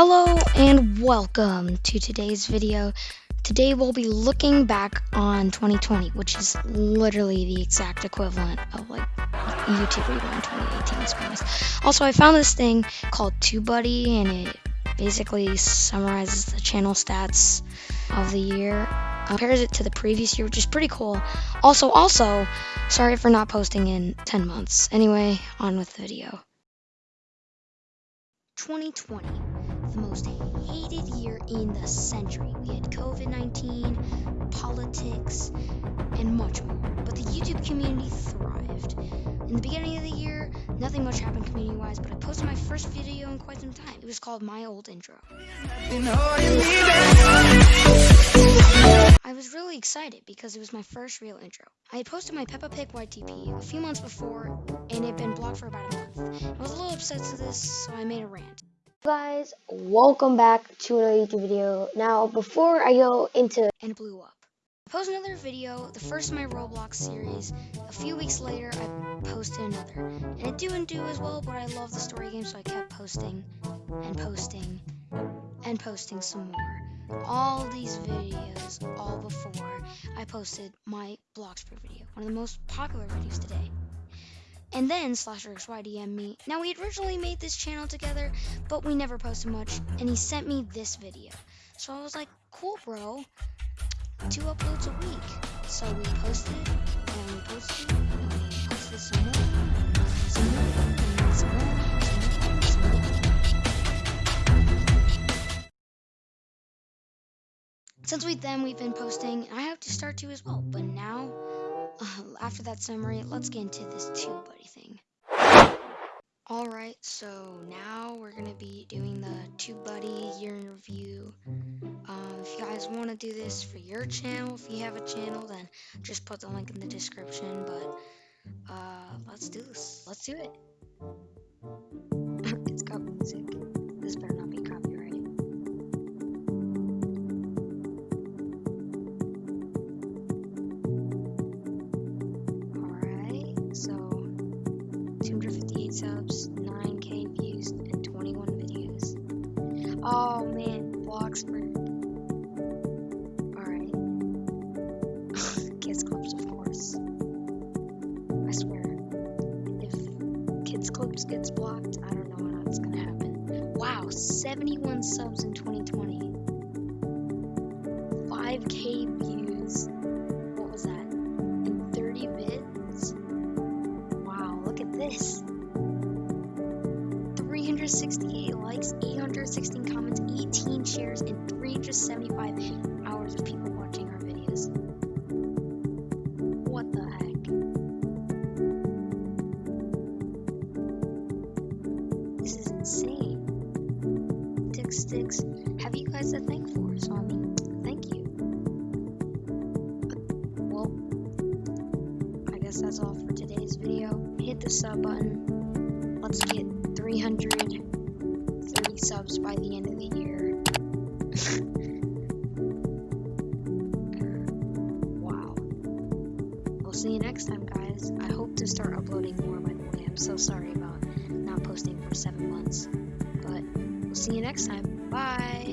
Hello and welcome to today's video. Today we'll be looking back on 2020, which is literally the exact equivalent of like YouTube Rewind 2018, to be honest. Also, I found this thing called TubeBuddy, and it basically summarizes the channel stats of the year, compares it to the previous year, which is pretty cool. Also, also, sorry for not posting in 10 months. Anyway, on with the video. 2020, the most hated year in the century. We had COVID 19, politics, and much more. But the YouTube community thrived. In the beginning of the year, nothing much happened community wise, but I posted my first video in quite some time. It was called My Old Intro. I was really excited because it was my first real intro. I had posted my Peppa Pig YTP a few months before and it had been blocked for about a month. I was a little upset to this, so I made a rant. Guys, welcome back to another YouTube video. Now, before I go into and blew up. I posted another video, the first in my Roblox series. A few weeks later, I posted another. And it didn't do as well, but I love the story game, so I kept posting and posting and posting some more all these videos all before I posted my Bloxburg video, one of the most popular videos today. And then Slasher XY DM'd me. Now we had originally made this channel together, but we never posted much, and he sent me this video. So I was like, cool bro, two uploads a week. So we posted, and we posted, and we posted some more, some more, and some more. Since we then we've been posting, I have to start to as well. But now, uh, after that summary, let's get into this TubeBuddy thing. Alright, so now we're going to be doing the TubeBuddy year in review. Um, if you guys want to do this for your channel, if you have a channel, then just put the link in the description. But uh, let's do this. Let's do it. 258 subs, 9k views, and 21 videos. Oh man, Bloxburg. Alright. Kids Clips, of course. I swear. If Kids Clips gets blocked, I don't know when that's gonna happen. Wow, 71 subs in 2020. 5k 368 likes, 816 comments, 18 shares, and 375 hours of people watching our videos. What the heck? This is insane. Tick sticks have you guys to thank for, so I mean, thank you. Well, I guess that's all for today's video. Hit the sub button. Let's get 330 subs by the end of the year. wow. We'll see you next time, guys. I hope to start uploading more, by the way. I'm so sorry about not posting for seven months. But we'll see you next time. Bye.